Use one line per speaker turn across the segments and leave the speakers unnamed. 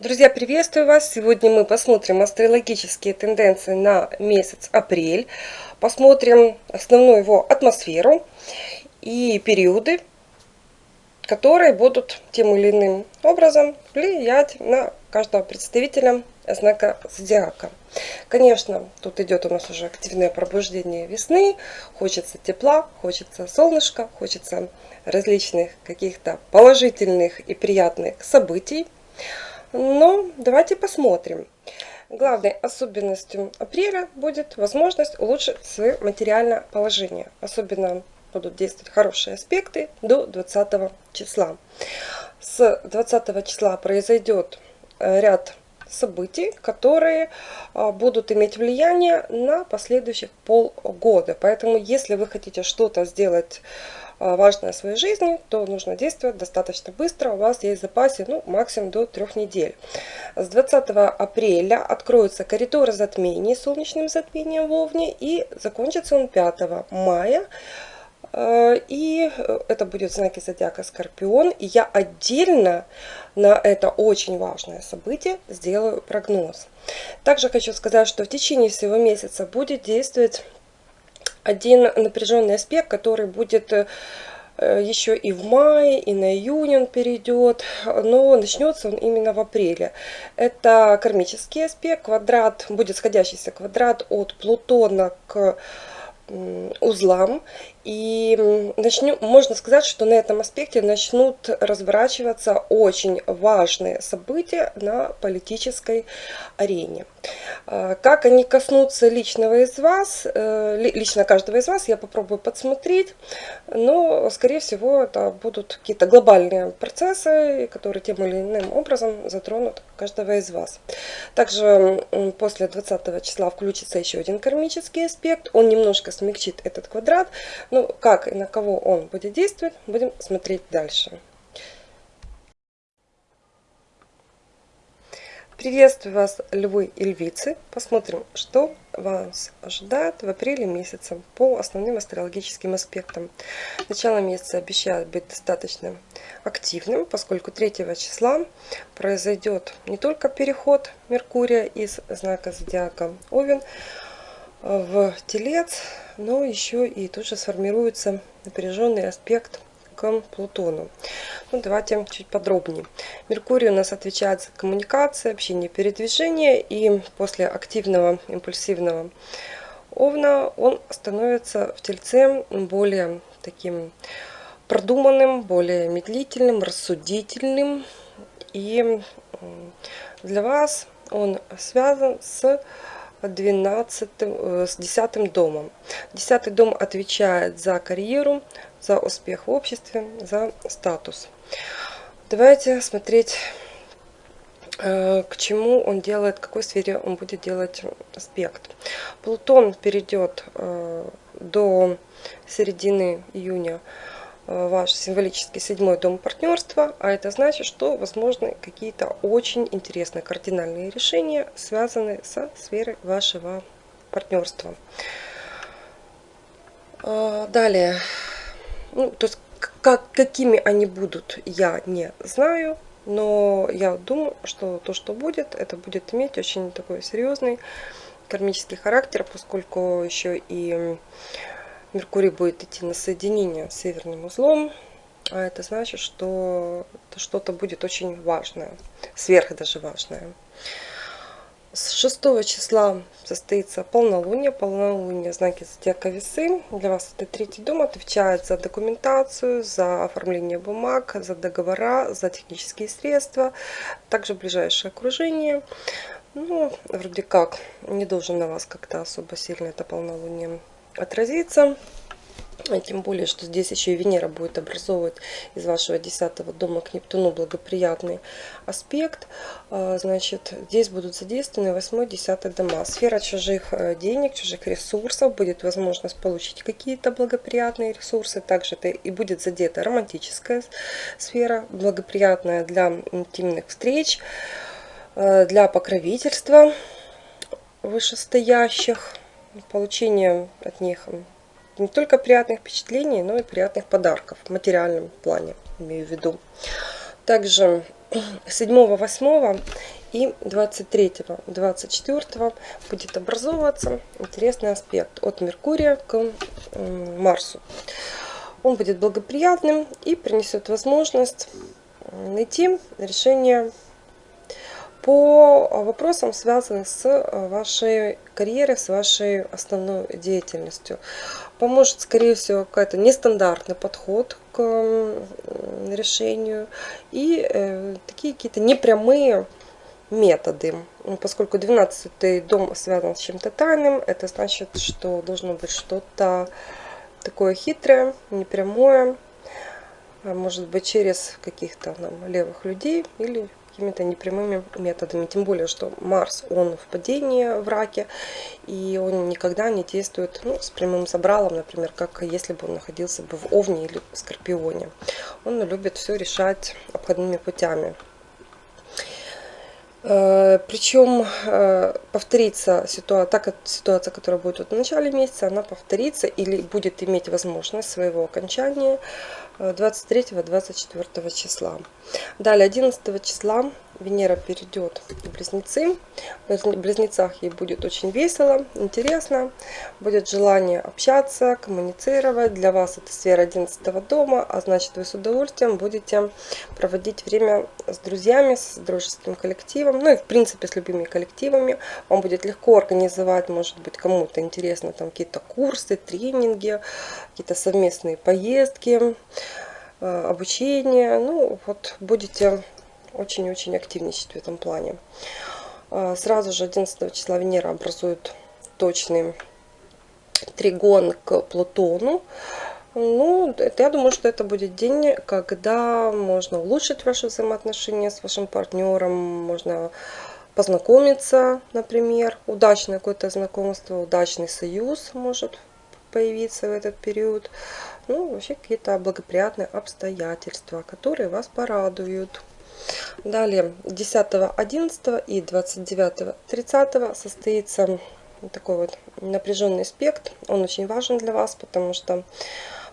Друзья, приветствую вас! Сегодня мы посмотрим астрологические тенденции на месяц апрель. Посмотрим основную его атмосферу и периоды, которые будут тем или иным образом влиять на каждого представителя знака зодиака. Конечно, тут идет у нас уже активное пробуждение весны. Хочется тепла, хочется солнышка, хочется различных каких-то положительных и приятных событий. Но давайте посмотрим. Главной особенностью апреля будет возможность улучшить свое материальное положение. Особенно будут действовать хорошие аспекты до 20 числа. С 20 числа произойдет э, ряд событий, которые а, будут иметь влияние на последующих полгода. Поэтому, если вы хотите что-то сделать важное в своей жизни, то нужно действовать достаточно быстро. У вас есть в запасе ну, максимум до трех недель. С 20 апреля откроются коридоры затмений солнечным затмением в Овне и закончится он 5 мая. А, и это будет знаки зодиака Скорпион. И я отдельно на это очень важное событие сделаю прогноз. Также хочу сказать, что в течение всего месяца будет действовать один напряженный аспект, который будет э, еще и в мае, и на июнь он перейдет, но начнется он именно в апреле. Это кармический аспект, квадрат, будет сходящийся квадрат от Плутона к узлам. И начнем, можно сказать, что на этом аспекте начнут разворачиваться очень важные события на политической арене. А, как они коснутся личного из вас, э, лично каждого из вас, я попробую подсмотреть, но, скорее всего, это будут какие-то глобальные процессы, которые тем или иным образом затронут каждого из вас. Также после 20 числа включится еще один кармический аспект, он немножко смягчит этот квадрат, ну, как и на кого он будет действовать, будем смотреть дальше. Приветствую вас, львы и львицы. Посмотрим, что вас ожидает в апреле месяце по основным астрологическим аспектам. Начало месяца обещает быть достаточно активным, поскольку 3 числа произойдет не только переход Меркурия из знака зодиака Овен в Телец, но еще и тут же сформируется напряженный аспект к Плутону. Ну, давайте чуть подробнее. Меркурий у нас отвечает за коммуникации, общение, передвижение. И после активного импульсивного Овна он становится в Тельце более таким продуманным, более медлительным, рассудительным. И для вас он связан с 12, э, с 10 домом. 10 дом отвечает за карьеру, за успех в обществе, за статус. Давайте смотреть, э, к чему он делает, в какой сфере он будет делать аспект. Плутон перейдет э, до середины июня ваш символический седьмой дом партнерства, а это значит, что возможны какие-то очень интересные кардинальные решения, связанные со сферой вашего партнерства. Э, далее, ну, то есть как, какими они будут, я не знаю, но я думаю, что то, что будет, это будет иметь очень такой серьезный кармический характер, поскольку еще и Меркурий будет идти на соединение с северным узлом, а это значит, что что-то будет очень важное, сверх даже важное. С 6 числа состоится полнолуние. Полнолуние знаки зодиака весы. Для вас это третий дом отвечает за документацию, за оформление бумаг, за договора, за технические средства. Также ближайшее окружение. Ну, вроде как, не должен на вас как-то особо сильно это полнолуние отразится. Тем более, что здесь еще и Венера будет образовывать из вашего 10 дома к Нептуну благоприятный аспект. А, значит, здесь будут задействованы 8-10 дома. Сфера чужих э, денег, чужих ресурсов. Будет возможность получить какие-то благоприятные ресурсы. Также это и будет задета романтическая сфера, благоприятная для интимных встреч, э, для покровительства вышестоящих получение от них не только приятных впечатлений, но и приятных подарков в материальном плане, имею в виду. Также 7, 8 и 23, 24 будет образовываться интересный аспект от Меркурия к Марсу. Он будет благоприятным и принесет возможность найти решение по вопросам, связанным с вашей карьерой, с вашей основной деятельностью. Поможет, скорее всего, какой-то нестандартный подход к решению и э, такие какие-то непрямые методы. Поскольку 12 дом связан с чем-то тайным, это значит, что должно быть что-то такое хитрое, непрямое, а может быть через каких-то левых людей или какими-то непрямыми методами. Тем более, что Марс, он в падении в раке, и он никогда не действует ну, с прямым забралом, например, как если бы он находился бы в Овне или Скорпионе. Он любит все решать обходными путями. Э, Причем э, повторится ситуация, так ситуация, которая будет в начале месяца, она повторится или будет иметь возможность своего окончания 23-24 э, числа. Далее 11 числа Венера перейдет в Близнецы. В Близнецах ей будет очень весело, интересно. Будет желание общаться, коммуницировать. Для вас это сфера 11 дома, а значит вы с удовольствием будете проводить время с друзьями, с дружеским коллективом. Ну и в принципе с любыми коллективами. Вам будет легко организовать, может быть кому-то интересно, там какие-то курсы, тренинги, какие-то совместные поездки э, обучение. Ну, вот будете очень-очень активничать в этом плане. А, сразу же 11 числа Венера образует точный тригон к Плутону. Ну, я думаю, что это будет день, когда можно улучшить ваши взаимоотношения с вашим партнером, можно познакомиться, например, удачное какое-то знакомство, удачный союз может появиться в этот период. Ну, вообще какие-то благоприятные обстоятельства, которые вас порадуют. Далее 10, 11 и 29, 30 состоится такой вот напряженный аспект. Он очень важен для вас, потому что,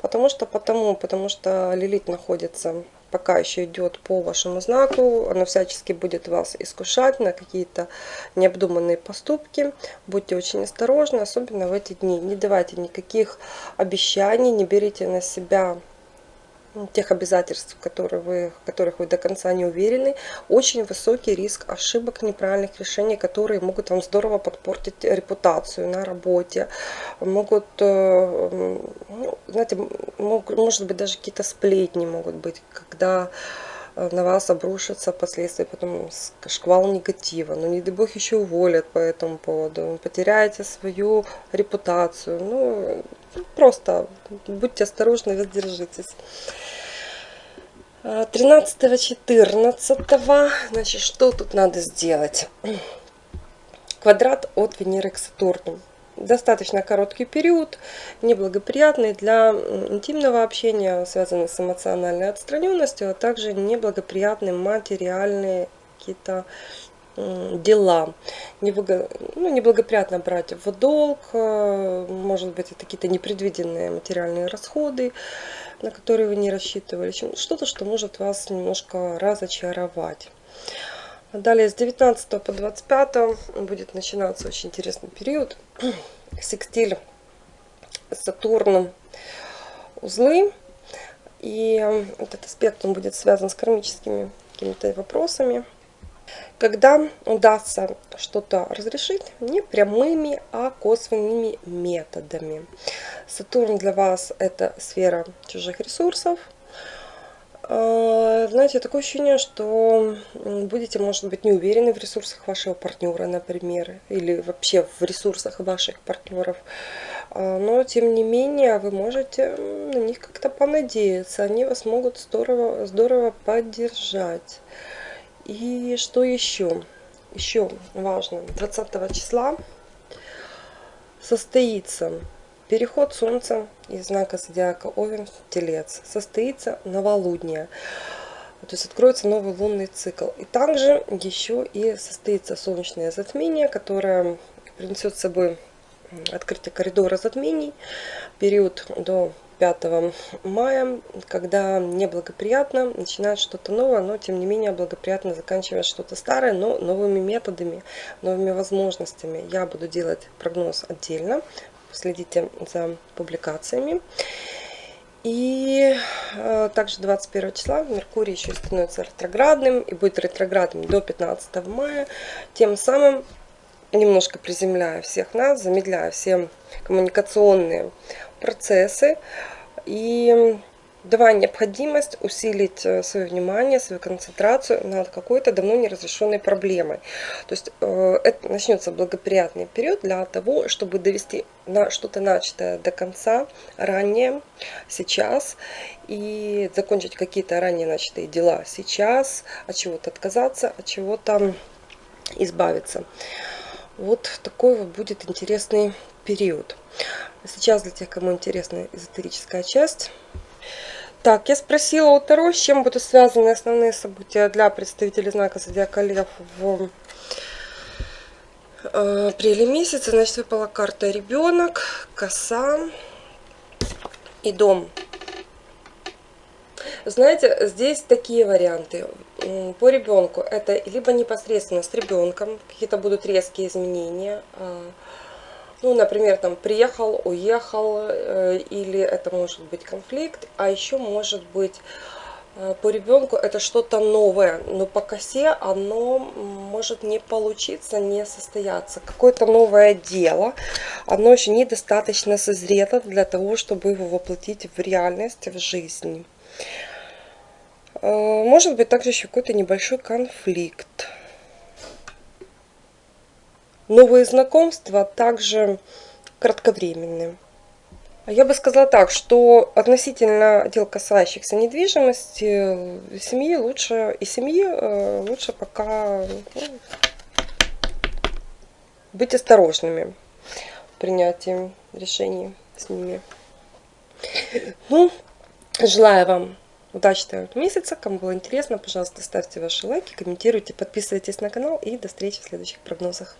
потому что, потому, потому что Лилит находится пока еще идет по вашему знаку, она всячески будет вас искушать на какие-то необдуманные поступки. Будьте очень осторожны, особенно в эти дни. Не давайте никаких обещаний, не берите на себя тех обязательств, которые вы, в которых вы до конца не уверены, очень высокий риск ошибок, неправильных решений, которые могут вам здорово подпортить репутацию на работе, могут, э, ну, знаете, может быть даже какие-то сплетни могут быть, когда э, на вас обрушатся последствия, потом шквал негатива. Но не дай бог еще уволят по этому поводу. Потеряете свою репутацию. Ну, Просто будьте осторожны, воздержитесь. 13-14, значит, что тут надо сделать? Квадрат от Венеры к Сатурну. Достаточно короткий период, неблагоприятный для интимного общения, связанный с эмоциональной отстраненностью, а также неблагоприятные материальные какие-то дела. Ну, неблагоприятно брать в долг, э, может быть, это какие-то непредвиденные материальные расходы, на которые вы не рассчитывали. Что-то, что может вас немножко разочаровать. Далее с 19 по 25 будет начинаться очень интересный период. Секстиль Сатурн узлы. И этот аспект он будет связан с кармическими какими-то вопросами когда удастся что-то разрешить не прямыми, а косвенными методами. Сатурн для вас это сфера чужих ресурсов. А, знаете, такое ощущение, что будете, может быть, не уверены в ресурсах вашего партнера, например, или вообще в ресурсах ваших партнеров. А, но, тем не менее, вы можете на них как-то понадеяться. Они вас могут здорово, здорово поддержать. И что еще? Еще важно, 20 числа состоится переход Солнца из знака зодиака Овен в Телец. Состоится новолуние. То есть откроется новый лунный цикл. И также еще и состоится солнечное затмение, которое принесет с собой открытие коридора затмений. Период до 25 мая, когда неблагоприятно начинать что-то новое, но тем не менее благоприятно заканчивать что-то старое, но новыми методами, новыми возможностями. Я буду делать прогноз отдельно, следите за публикациями. И э, также 21 числа Меркурий еще становится ретроградным и будет ретроградным до 15 мая. Тем самым немножко приземляя всех нас, замедляя все коммуникационные процессы и давая необходимость усилить э, свое внимание, свою концентрацию над какой-то давно неразрешенной проблемой. То есть э, это начнется благоприятный период для того, чтобы довести на что-то начатое до конца ранее, сейчас, и закончить какие-то ранее начатые дела сейчас, от чего-то отказаться, от чего-то избавиться. Вот такой вот будет интересный период. Сейчас для тех, кому интересна эзотерическая часть. Так, я спросила у Таро, с чем будут связаны основные события для представителей знака Зодиака Лев в э, апреле месяце. Значит, выпала карта ребенок, коса и дом. Знаете, здесь такие варианты. По ребенку это либо непосредственно с ребенком, какие-то будут резкие изменения, а, ну, например, там приехал, уехал, э, или это может быть конфликт, а еще может быть э, по ребенку это что-то новое, но по косе оно может не получиться, не состояться. Какое-то новое дело, оно еще недостаточно созрето для того, чтобы его воплотить в реальность, в жизнь. Э, может быть также еще какой-то небольшой конфликт новые знакомства также кратковременные. Я бы сказала так, что относительно дел, касающихся недвижимости, семьи лучше, и семьи э, лучше пока ну, быть осторожными в принятии решений с ними. Ну, желаю вам удачного месяца. Кому было интересно, пожалуйста, ставьте ваши лайки, комментируйте, подписывайтесь на канал и до встречи в следующих прогнозах.